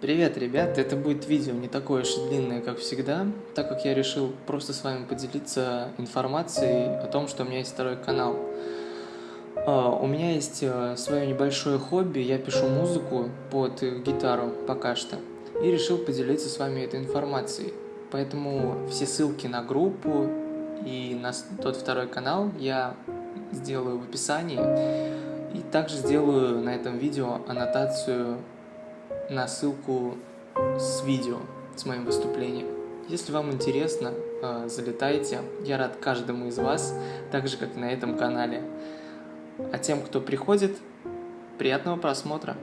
Привет, ребят! Это будет видео не такое уж длинное, как всегда, так как я решил просто с вами поделиться информацией о том, что у меня есть второй канал. Э, У меня есть э, свое небольшое хобби, я пишу музыку под гитару пока что, и решил поделиться с вами этой информацией. Поэтому все ссылки на группу и на тот второй канал я сделаю в описании. И также сделаю на этом видео аннотацию на ссылку с видео, с моим выступлением. Если вам интересно, э, залетайте. Я рад каждому из вас, так же, как на этом канале. А тем, кто приходит, приятного просмотра.